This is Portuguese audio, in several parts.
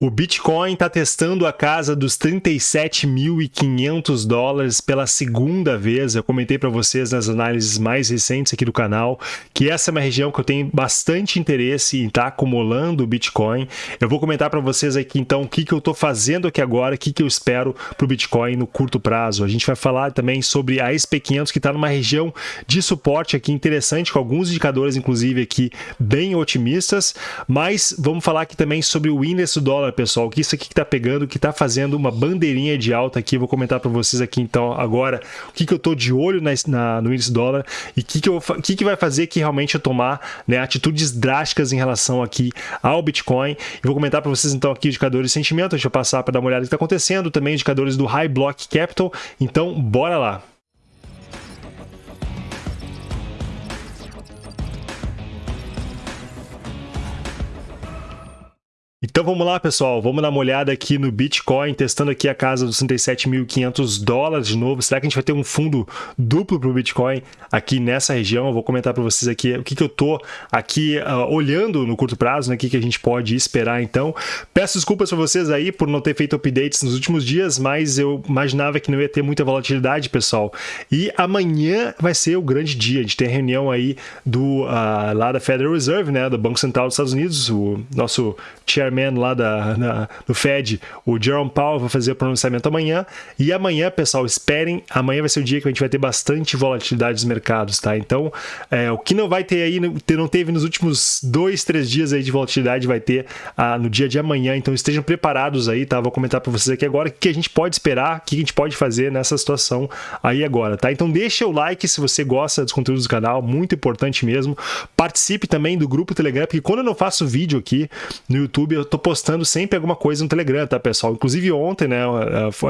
O Bitcoin está testando a casa dos 37.500 dólares pela segunda vez. Eu comentei para vocês nas análises mais recentes aqui do canal que essa é uma região que eu tenho bastante interesse em estar tá acumulando o Bitcoin. Eu vou comentar para vocês aqui então o que, que eu estou fazendo aqui agora, o que, que eu espero para o Bitcoin no curto prazo. A gente vai falar também sobre a SP500 que está numa região de suporte aqui interessante, com alguns indicadores inclusive aqui bem otimistas, mas vamos falar aqui também sobre o índice do dólar pessoal, que isso aqui que está pegando, que está fazendo uma bandeirinha de alta aqui. vou comentar para vocês aqui então agora o que, que eu estou de olho na, na, no índice dólar e o que, que, eu, que, que vai fazer que realmente eu tomar né, atitudes drásticas em relação aqui ao Bitcoin. E vou comentar para vocês então aqui indicadores de sentimento. Deixa eu passar para dar uma olhada no que está acontecendo. Também indicadores do High Block Capital. Então, bora lá. Então vamos lá, pessoal. Vamos dar uma olhada aqui no Bitcoin, testando aqui a casa dos 67.500 dólares de novo. Será que a gente vai ter um fundo duplo para o Bitcoin aqui nessa região? Eu vou comentar para vocês aqui o que, que eu estou aqui uh, olhando no curto prazo, né? o que, que a gente pode esperar então. Peço desculpas para vocês aí por não ter feito updates nos últimos dias, mas eu imaginava que não ia ter muita volatilidade, pessoal. E amanhã vai ser o grande dia. A gente tem a reunião aí do, uh, lá da Federal Reserve, né? do Banco Central dos Estados Unidos, o nosso chair chairman lá da, na, do Fed, o Jerome Powell, vai fazer o pronunciamento amanhã. E amanhã, pessoal, esperem, amanhã vai ser o dia que a gente vai ter bastante volatilidade dos mercados, tá? Então, é, o que não vai ter aí, não teve nos últimos dois, três dias aí de volatilidade, vai ter ah, no dia de amanhã. Então, estejam preparados aí, tá? Vou comentar para vocês aqui agora o que a gente pode esperar, o que a gente pode fazer nessa situação aí agora, tá? Então, deixa o like se você gosta dos conteúdos do canal, muito importante mesmo. Participe também do grupo Telegram, porque quando eu não faço vídeo aqui no YouTube, eu tô postando sempre alguma coisa no Telegram, tá, pessoal? Inclusive ontem, né,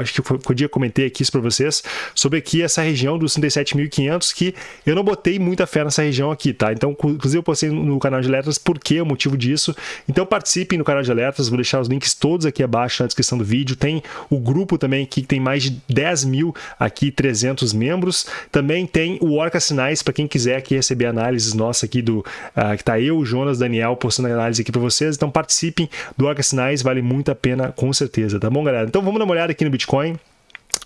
acho que foi, o dia que comentei aqui isso para vocês, sobre aqui essa região dos 37.500, que eu não botei muita fé nessa região aqui, tá? Então, inclusive eu postei no canal de alertas por que o motivo disso. Então, participem no canal de alertas, vou deixar os links todos aqui abaixo na descrição do vídeo. Tem o grupo também aqui, que tem mais de 10 mil aqui, 300 membros. Também tem o Orca Sinais, para quem quiser aqui receber análises nossa aqui do, uh, que tá eu, o Jonas, Daniel, postando análise aqui para vocês. Então, participem do Orca Sinais, vale muito a pena com certeza, tá bom, galera? Então vamos dar uma olhada aqui no Bitcoin.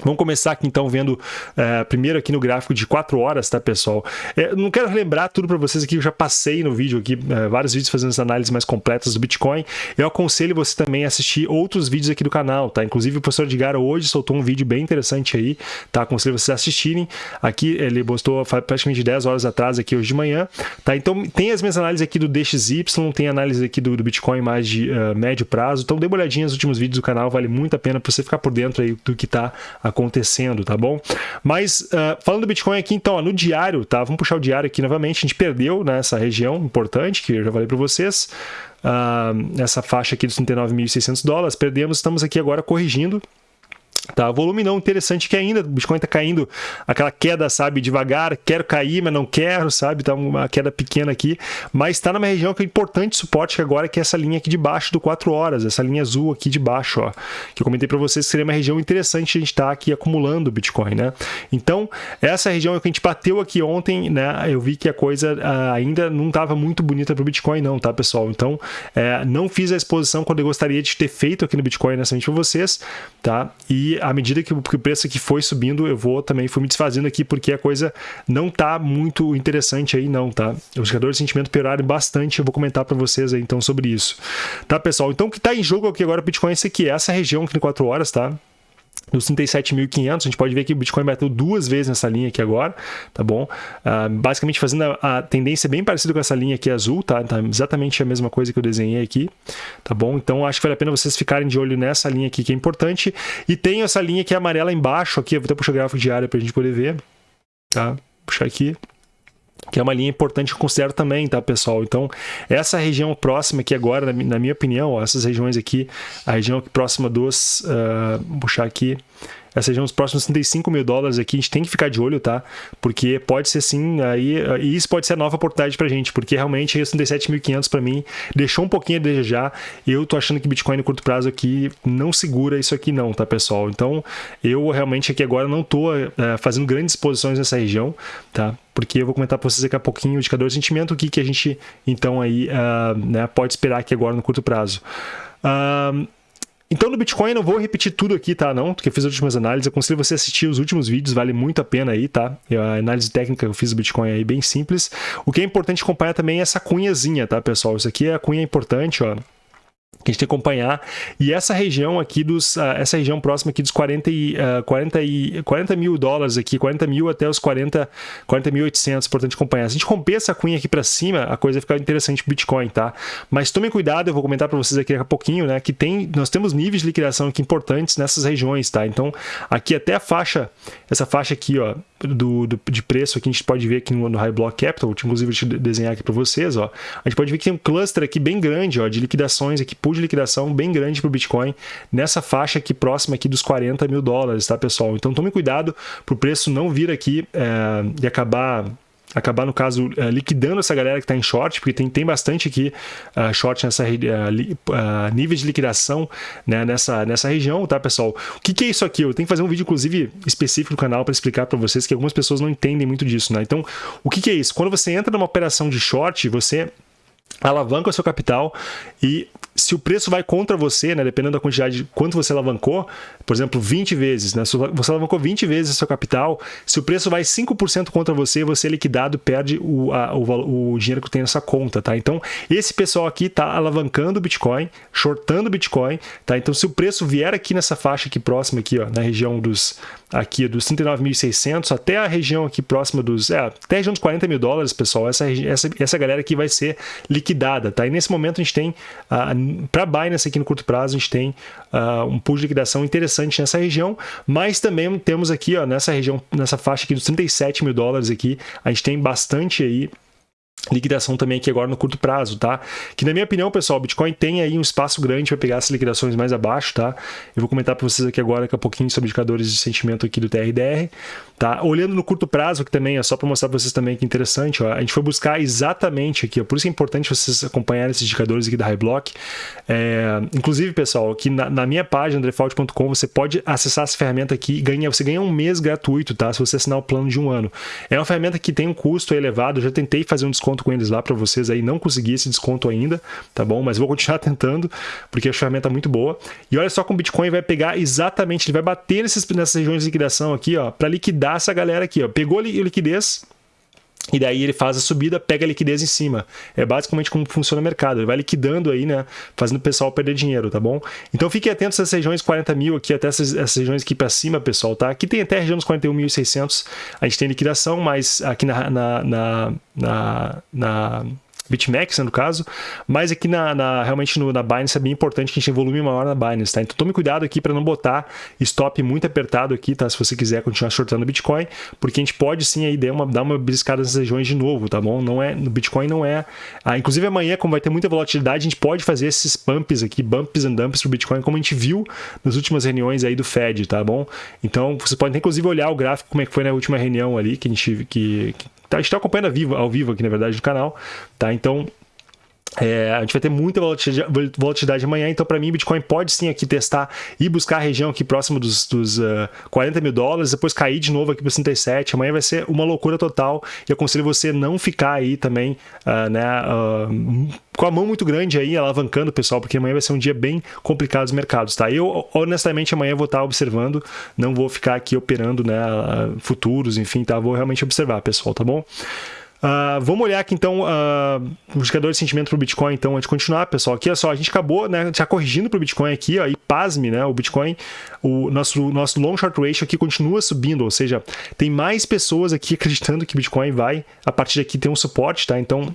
Vamos começar aqui então vendo uh, primeiro aqui no gráfico de 4 horas, tá pessoal? É, não quero relembrar tudo para vocês aqui, eu já passei no vídeo aqui, uh, vários vídeos fazendo as análises mais completas do Bitcoin. Eu aconselho você também a assistir outros vídeos aqui do canal, tá? Inclusive o professor Edgar hoje soltou um vídeo bem interessante aí, tá? Aconselho vocês a assistirem. Aqui ele postou praticamente 10 horas atrás aqui hoje de manhã, tá? Então tem as minhas análises aqui do DXY, tem análise aqui do, do Bitcoin mais de uh, médio prazo, então dê uma olhadinha nos últimos vídeos do canal, vale muito a pena para você ficar por dentro aí do que tá acontecendo, tá bom? Mas uh, falando do Bitcoin aqui, então, ó, no diário, tá? Vamos puxar o diário aqui novamente. A gente perdeu nessa né, região importante, que eu já falei para vocês. Uh, essa faixa aqui dos 39.600 dólares, perdemos, estamos aqui agora corrigindo Tá, volume não interessante que ainda o Bitcoin está caindo, aquela queda, sabe, devagar, quero cair, mas não quero, sabe, tá uma queda pequena aqui, mas está numa região que é importante suporte agora que é essa linha aqui de baixo do 4 horas, essa linha azul aqui de baixo, ó, que eu comentei para vocês que seria uma região interessante a gente estar tá aqui acumulando Bitcoin, né? Então, essa região que a gente bateu aqui ontem, né, eu vi que a coisa uh, ainda não estava muito bonita para o Bitcoin não, tá, pessoal? Então, uh, não fiz a exposição quando eu gostaria de ter feito aqui no Bitcoin nessa para vocês, tá? E à medida que o preço aqui foi subindo, eu vou também fui me desfazendo aqui porque a coisa não tá muito interessante aí não, tá? Os indicadores de sentimento pioraram bastante, eu vou comentar para vocês aí então sobre isso. Tá, pessoal? Então o que tá em jogo aqui agora o Bitcoin é esse aqui, essa região aqui em 4 horas, tá? Nos 37.500, a gente pode ver que o Bitcoin bateu duas vezes nessa linha aqui agora, tá bom? Uh, basicamente fazendo a, a, tendência bem parecida com essa linha aqui azul, tá? tá? Exatamente a mesma coisa que eu desenhei aqui, tá bom? Então acho que vale a pena vocês ficarem de olho nessa linha aqui que é importante. E tem essa linha que é amarela embaixo aqui, eu vou até puxar o gráfico diário para a gente poder ver, tá? Puxar aqui que é uma linha importante que eu considero também, tá, pessoal? Então, essa região próxima aqui agora, na, minha opinião, ó, essas regiões aqui, a região próxima dos, uh, vou puxar aqui, essa região dos próximos 35 mil dólares aqui, a gente tem que ficar de olho, tá? Porque pode ser sim, aí, e isso pode ser a nova oportunidade pra gente, porque realmente os 37.500 para mim deixou um pouquinho a desejar. Eu tô achando que Bitcoin no curto prazo aqui não segura isso aqui não, tá, pessoal? Então, eu realmente aqui agora não tô é, fazendo grandes posições nessa região, tá? Porque eu vou comentar para vocês daqui a pouquinho o indicador de sentimento, o que, que a gente, então, aí, uh, né, pode esperar aqui agora no curto prazo. Uh, Então no Bitcoin não vou repetir tudo aqui, tá? Não, porque eu fiz as últimas análises. Eu aconselho você assistir os últimos vídeos, vale muito a pena aí, tá? A análise técnica que eu fiz do Bitcoin aí bem simples. O que é importante acompanhar também é essa cunhazinha, tá, pessoal? Isso aqui é a cunha importante, ó que a gente tem que acompanhar. E essa região aqui dos, uh, essa região próxima aqui dos 40, e, uh, 40, e, 40 mil dólares aqui, 40 mil até os 40, 40.800, importante acompanhar. Se a gente romper essa cunha aqui para cima, a coisa fica interessante pro Bitcoin, tá? Mas tomem cuidado, eu vou comentar para vocês aqui daqui a pouquinho, né, que tem, nós temos níveis de liquidação aqui importantes nessas regiões, tá? Então, aqui até a faixa, essa faixa aqui, ó, do, do, de preço aqui, a gente pode ver aqui no, no High Block Capital, inclusive deixa eu desenhar aqui para vocês, ó. A gente pode ver que tem um cluster aqui bem grande, ó, de liquidações aqui, pool de liquidação bem grande para o Bitcoin, nessa faixa aqui próxima aqui dos 40 mil dólares, tá, pessoal? Então tome cuidado para o preço não vir aqui é, e acabar acabar, no caso, uh, liquidando essa galera que está em short, porque tem, tem bastante aqui uh, short nessa uh, níveis de liquidação né, nessa, nessa região, tá, pessoal? O que, que é isso aqui? Eu tenho que fazer um vídeo, inclusive, específico no canal para explicar para vocês que algumas pessoas não entendem muito disso, né? Então, o que, que é isso? Quando você entra numa operação de short, você alavanca o seu capital e se o preço vai contra você, né, dependendo da quantidade de quanto você alavancou, por exemplo, 20 vezes, né, você alavancou 20 vezes o seu capital, se o preço vai 5% contra você, você é liquidado, perde o, a, o, o, dinheiro que tem nessa conta, tá? Então, esse pessoal aqui está alavancando o Bitcoin, shortando o Bitcoin, tá? Então, se o preço vier aqui nessa faixa aqui próxima aqui, ó, na região dos aqui dos 39.600 até a região aqui próxima dos, é, até a região dos 40 mil dólares, pessoal, essa, essa, essa galera aqui vai ser liquidada, tá? E nesse momento a gente tem uh, para Binance aqui no curto prazo, a gente tem uh, um pool de liquidação interessante nessa região, mas também temos aqui ó, nessa região, nessa faixa aqui dos 37 mil dólares aqui, a gente tem bastante aí liquidação também aqui agora no curto prazo, tá? Que na minha opinião, pessoal, o Bitcoin tem aí um espaço grande para pegar essas liquidações mais abaixo, tá? Eu vou comentar para vocês aqui agora daqui a pouquinho sobre indicadores de sentimento aqui do TRDR, tá? Olhando no curto prazo, que também é só para mostrar para vocês também que é interessante, ó, a gente foi buscar exatamente aqui, ó, por isso é importante vocês acompanharem esses indicadores aqui da High Block. É, inclusive, pessoal, aqui na, na minha página, default.com, você pode acessar essa ferramenta aqui e ganhar, você ganha um mês gratuito, tá? Se você assinar o plano de um ano. É uma ferramenta que tem um custo elevado, eu já tentei fazer um desconto desconto com eles lá para vocês aí. Não consegui esse desconto ainda, tá bom? Mas vou continuar tentando, porque a ferramenta é muito boa. E olha só como o Bitcoin vai pegar exatamente, ele vai bater nesses, nessas regiões de liquidação aqui, ó, para liquidar essa galera aqui, ó. Pegou a liquidez, e daí ele faz a subida, pega a liquidez em cima. É basicamente como funciona o mercado. Ele vai liquidando aí, né? Fazendo o pessoal perder dinheiro, tá bom? Então fiquem atentos essas regiões 40 mil aqui, até essas, essas regiões aqui para cima, pessoal, tá? Aqui tem até a região dos 41.600. A gente tem liquidação, mas aqui na, na, na, na, na BitMEX, né, no caso, mas aqui na, na realmente no, na Binance é bem importante que a gente tenha volume maior na Binance, tá? Então tome cuidado aqui para não botar stop muito apertado aqui, tá? Se você quiser continuar shortando Bitcoin, porque a gente pode sim aí dar uma, dar uma briscada nessas regiões de novo, tá bom? Não é, no Bitcoin não é... Ah, inclusive amanhã, como vai ter muita volatilidade, a gente pode fazer esses pumps aqui, bumps and dumps pro Bitcoin, como a gente viu nas últimas reuniões aí do Fed, tá bom? Então você pode inclusive olhar o gráfico, como é que foi na última reunião ali, que a gente... que, que Tá, a gente está acompanhando ao vivo, ao vivo aqui, na verdade, no canal, tá? Então, é, a gente vai ter muita volatilidade, amanhã, então para mim Bitcoin pode sim aqui testar e buscar a região aqui próxima dos, dos uh, 40 mil dólares, depois cair de novo aqui para 67. Amanhã vai ser uma loucura total e aconselho você não ficar aí também uh, né, uh, com a mão muito grande aí, alavancando pessoal, porque amanhã vai ser um dia bem complicado dos mercados, tá? Eu, honestamente, amanhã vou estar observando, não vou ficar aqui operando né, futuros, enfim, tá? Vou realmente observar, pessoal, tá bom? Uh, vamos olhar aqui então uh, o indicador de sentimento para o Bitcoin, então, antes de continuar, pessoal. Aqui, olha só, a gente acabou né, já corrigindo para o Bitcoin aqui, ó, e pasme, né? O Bitcoin, o nosso, nosso long short ratio aqui continua subindo, ou seja, tem mais pessoas aqui acreditando que Bitcoin vai, a partir daqui, ter um suporte, tá? Então,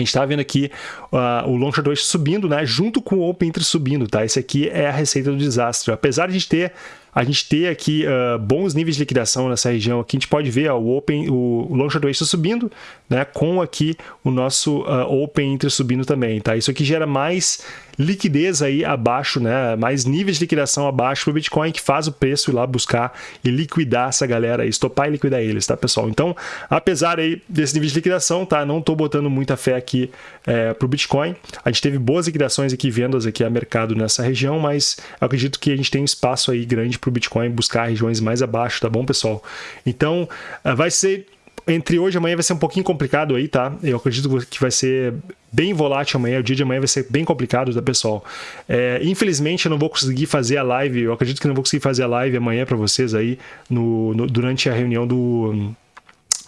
a gente está vendo aqui uh, o short ratio subindo, né? Junto com o open interest subindo, tá? Esse aqui é a receita do desastre. Apesar de a gente ter a gente ter aqui uh, bons níveis de liquidação nessa região aqui, a gente pode ver ó, o open, o, long short ratio subindo, né, com aqui o nosso uh, open interest subindo também, tá? Isso aqui gera mais liquidez aí abaixo, né? Mais níveis de liquidação abaixo para o Bitcoin que faz o preço ir lá buscar e liquidar essa galera estopar e liquidar eles, tá, pessoal? Então, apesar aí desse nível de liquidação, tá? Não estou botando muita fé aqui é, para o Bitcoin. A gente teve boas liquidações aqui, vendas aqui a mercado nessa região, mas acredito que a gente tem espaço aí grande para o Bitcoin buscar regiões mais abaixo, tá bom, pessoal? Então, vai ser entre hoje e amanhã vai ser um pouquinho complicado aí, tá? Eu acredito que vai ser bem volátil amanhã, o dia de amanhã vai ser bem complicado, tá, pessoal? É, infelizmente eu não vou conseguir fazer a live, eu acredito que não vou conseguir fazer a live amanhã para vocês aí no, no, durante a reunião do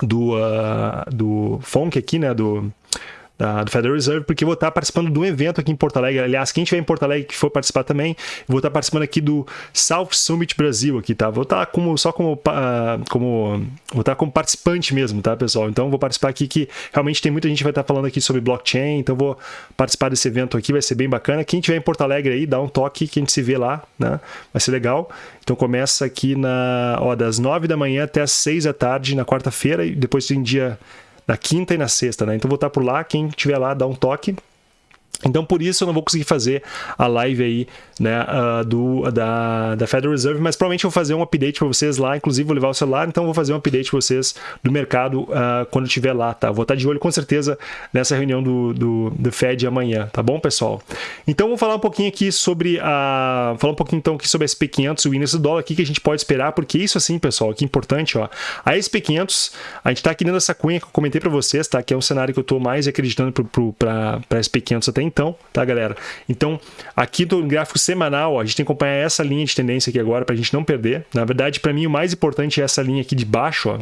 do, uh, do FONC aqui, né, do da, do Federal Reserve, porque vou estar participando de um evento aqui em Porto Alegre. Aliás, quem estiver em Porto Alegre que for participar também, vou estar participando aqui do South Summit Brasil aqui, tá? Vou estar como, só como, uh, como vou estar como participante mesmo, tá, pessoal? Então vou participar aqui que realmente tem muita gente que vai estar falando aqui sobre blockchain, então vou participar desse evento aqui, vai ser bem bacana. Quem estiver em Porto Alegre aí, dá um toque que a gente se vê lá, né? Vai ser legal. Então começa aqui na, ó, das 9 da manhã até as 6 da tarde na quarta-feira e depois tem dia na quinta e na sexta, né? Então vou estar por lá, quem estiver lá, dá um toque. Então, por isso eu não vou conseguir fazer a live aí, né, uh, do, da, da Federal Reserve, mas provavelmente eu vou fazer um update para vocês lá, inclusive vou levar o celular, então vou fazer um update para vocês do mercado uh, quando estiver lá, tá? Vou estar de olho com certeza nessa reunião do, do, do Fed amanhã, tá bom, pessoal? Então, vou falar um pouquinho aqui sobre a... falar um pouquinho então aqui sobre a SP500 o índice do dólar, aqui que a gente pode esperar, porque isso assim, pessoal, aqui é importante, ó, a SP500, a gente está aqui dentro dessa cunha que eu comentei para vocês, tá? Que é um cenário que eu estou mais acreditando para a SP500 até então, tá, galera? Então, aqui do gráfico semanal, a gente tem que acompanhar essa linha de tendência aqui agora para a gente não perder. Na verdade, para mim, o mais importante é essa linha aqui de baixo, ó,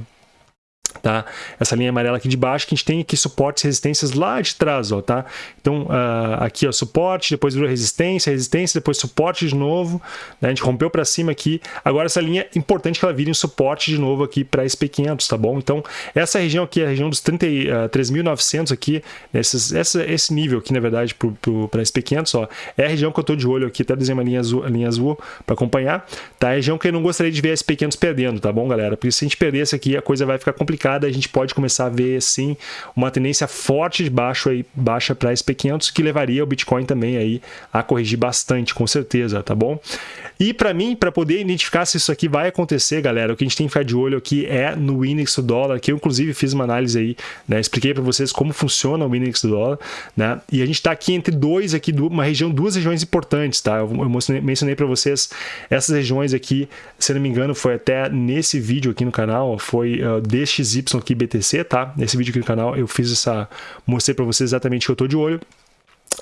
tá? Essa linha amarela aqui de baixo, que a gente tem aqui suportes e resistências lá de trás, ó, tá? Então, uh, aqui, ó, suporte, depois virou resistência, resistência, depois suporte de novo, né? A gente rompeu para cima aqui. Agora, essa linha, é importante que ela vire um suporte de novo aqui para SP500, tá bom? Então, essa região aqui, a região dos 33.900 uh, aqui, nesses, essa, esse nível aqui, na verdade, para SP500, ó, é a região que eu tô de olho aqui, até desenhar uma linha azul, linha azul para acompanhar, tá? É a região que eu não gostaria de ver a SP500 perdendo, tá bom, galera? Porque se a gente perder esse aqui, a coisa vai ficar complicada a gente pode começar a ver sim uma tendência forte de baixo aí, baixa para SP500 que levaria o Bitcoin também aí a corrigir bastante, com certeza, tá bom? E para mim, para poder identificar se isso aqui vai acontecer, galera, o que a gente tem que ficar de olho aqui é no índice do dólar, que eu inclusive fiz uma análise aí, né? Expliquei para vocês como funciona o índice do dólar, né? E a gente está aqui entre dois aqui, uma região, duas regiões importantes, tá? Eu mencionei para vocês essas regiões aqui, se não me engano, foi até nesse vídeo aqui no canal, foi uh, DXY aqui BTC, tá? Nesse vídeo aqui no canal eu fiz essa, mostrei para vocês exatamente o que eu tô de olho.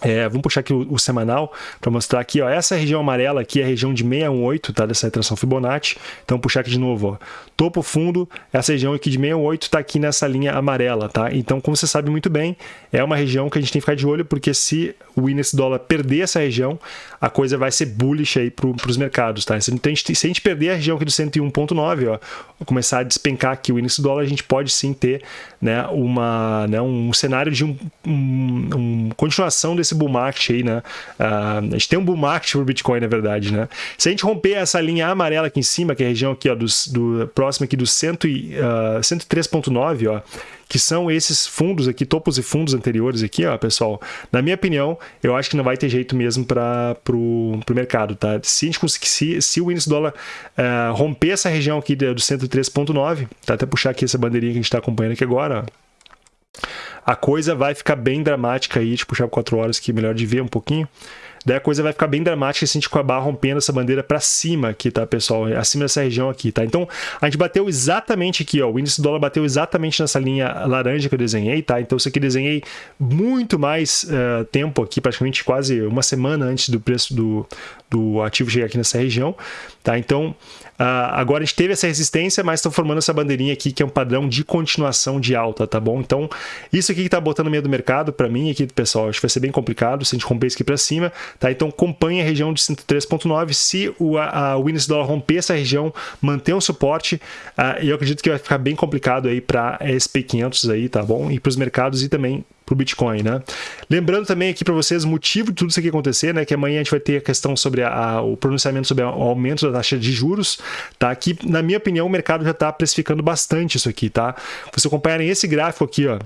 É, vamos puxar aqui o, o semanal para mostrar aqui, ó, essa região amarela aqui é a região de 618, tá, dessa retração Fibonacci. Então, puxar aqui de novo, ó, topo fundo, essa região aqui de 618 está aqui nessa linha amarela, tá? Então, como você sabe muito bem, é uma região que a gente tem que ficar de olho, porque se o índice dólar perder essa região, a coisa vai ser bullish aí para os mercados, tá? Se a, gente, se a gente perder a região aqui do 101.9, ó, começar a despencar aqui o índice dólar, a gente pode sim ter, né, uma, né, um cenário de um, um, um continuação desse bull market aí, né? Uh, a gente tem um bull market para o Bitcoin, na verdade, né? Se a gente romper essa linha amarela aqui em cima, que é a região aqui, ó, dos, do próximo aqui do uh, 103.9, ó, que são esses fundos aqui, topos e fundos anteriores aqui, ó, pessoal. Na minha opinião, eu acho que não vai ter jeito mesmo para o mercado, tá? Se a gente conseguir, se, se o índice dólar uh, romper essa região aqui do 103.9, tá? Até puxar aqui essa bandeirinha que a gente está acompanhando aqui agora, ó a coisa vai ficar bem dramática aí, tipo, puxar 4 horas que é melhor de ver um pouquinho. Daí a coisa vai ficar bem dramática se com a barra rompendo essa bandeira para cima aqui, tá, pessoal? Acima dessa região aqui, tá? Então, a gente bateu exatamente aqui, ó. O índice do dólar bateu exatamente nessa linha laranja que eu desenhei, tá? Então, isso aqui desenhei muito mais uh, tempo aqui, praticamente quase uma semana antes do preço do, do ativo chegar aqui nessa região, tá? Então, agora a gente teve essa resistência, mas estão formando essa bandeirinha aqui que é um padrão de continuação de alta, tá bom? Então, isso aqui que está botando medo do mercado, para mim aqui, pessoal, acho que vai ser bem complicado se a gente romper isso aqui para cima, tá? Então, acompanhe a região de 103.9. Se o, a, o dólar romper essa região, manter um suporte, uh, eu acredito que vai ficar bem complicado aí para SP500 aí, tá bom? E para os mercados e também para o Bitcoin, né? Lembrando também aqui para vocês o motivo de tudo isso aqui acontecer, né? Que amanhã a gente vai ter a questão sobre a, a, o pronunciamento sobre o aumento da taxa de juros, tá? Aqui, na minha opinião, o mercado já está precificando bastante isso aqui, tá? Vocês acompanharem esse gráfico aqui, ó,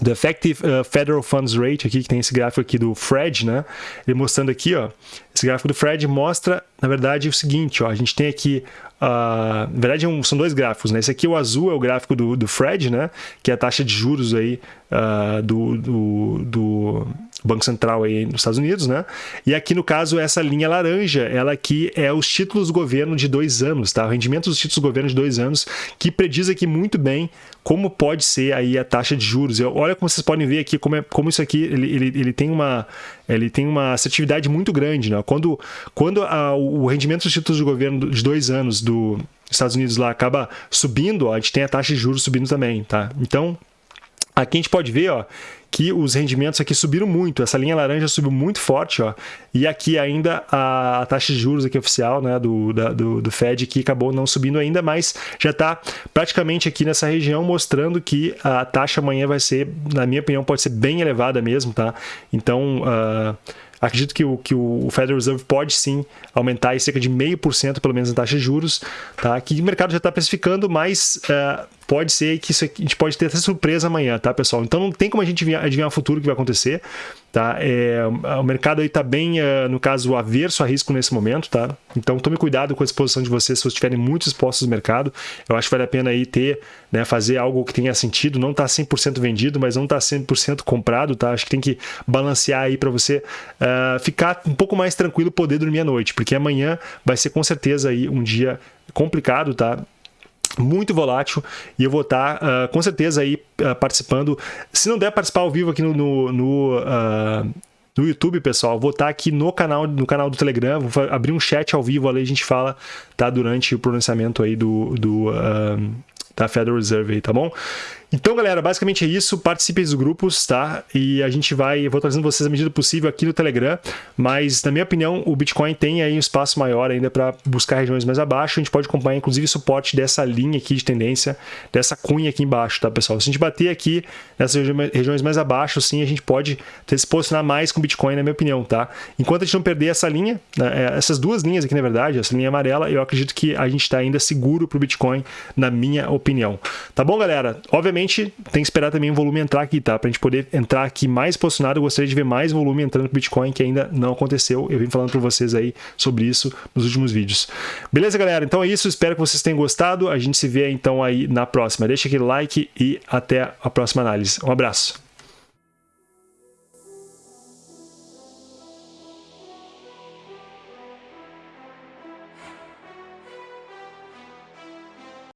do Effective uh, Federal Funds Rate, aqui que tem esse gráfico aqui do Fred, né? Ele mostrando aqui, ó, Esse gráfico do Fred mostra, na verdade, o seguinte, ó, a gente tem aqui, uh, na verdade são dois gráficos, né? Esse aqui, o azul, é o gráfico do, do Fred, né? Que é a taxa de juros aí uh, do, do, do Banco Central aí nos Estados Unidos, né? E aqui no caso essa linha laranja, ela aqui é os títulos do governo de dois anos, tá? O rendimento dos títulos do governo de dois anos que prediz aqui muito bem como pode ser aí a taxa de juros. Eu, olha como vocês podem ver aqui como, é, como isso aqui ele, ele, ele tem uma ele tem uma assertividade muito grande, né? Quando quando a, o rendimento dos títulos do governo de dois anos dos Estados Unidos lá acaba subindo, ó, a gente tem a taxa de juros subindo também, tá? Então Aqui a gente pode ver ó, que os rendimentos aqui subiram muito, essa linha laranja subiu muito forte, ó, e aqui ainda a taxa de juros aqui oficial né, do, da, do, do Fed que acabou não subindo ainda, mas já está praticamente aqui nessa região mostrando que a taxa amanhã vai ser, na minha opinião, pode ser bem elevada mesmo, tá? Então, uh, Acredito que o, que o Federal Reserve pode sim aumentar em cerca de meio por cento, pelo menos, a taxa de juros, tá? que o mercado já está precificando, mas uh, pode ser que isso aqui, a gente pode ter surpresa amanhã, tá, pessoal? Então não tem como a gente adivinhar, o futuro que vai acontecer. Tá? É, o mercado está bem, uh, no caso, averso a risco nesse momento. Tá? Então tome cuidado com a exposição de vocês se vocês estiverem muito expostos no mercado. Eu acho que vale a pena aí ter, né, fazer algo que tenha sentido. Não está 100% vendido, mas não está 100% comprado. Tá? Acho que tem que balancear aí para você uh, ficar um pouco mais tranquilo poder dormir à noite, porque amanhã vai ser com certeza aí um dia complicado, tá? Muito volátil e eu vou estar uh, com certeza aí uh, participando. Se não der participar ao vivo aqui no, no, no, uh, no YouTube, pessoal, vou estar aqui no canal, no canal do Telegram, vou abrir um chat ao vivo ali, a gente fala tá, durante o pronunciamento aí do, do da Federal Reserve aí, tá bom? Então, galera, basicamente é isso. Participe dos grupos, tá? E a gente vai, vou trazendo vocês a medida possível aqui no Telegram, mas na minha opinião, o Bitcoin tem aí um espaço maior ainda para buscar regiões mais abaixo. A gente pode acompanhar inclusive o suporte dessa linha aqui de tendência, dessa cunha aqui embaixo, tá, pessoal? Se a gente bater aqui nessas regiões mais abaixo, sim, a gente pode se posicionar mais com o Bitcoin, na minha opinião, tá? Enquanto a gente não perder essa linha, né, é, essas duas linhas aqui, na verdade, essa linha amarela, eu acredito que a gente está ainda seguro para o Bitcoin, na minha opinião. Tá bom, galera? Obviamente tem que esperar também o volume entrar aqui, tá? Para a gente poder entrar aqui mais posicionado, eu gostaria de ver mais volume entrando no Bitcoin, que ainda não aconteceu. Eu vim falando para vocês aí sobre isso nos últimos vídeos. Beleza, galera? Então é isso. Espero que vocês tenham gostado. A gente se vê então aí na próxima. Deixa aquele like e até a próxima análise. Um abraço.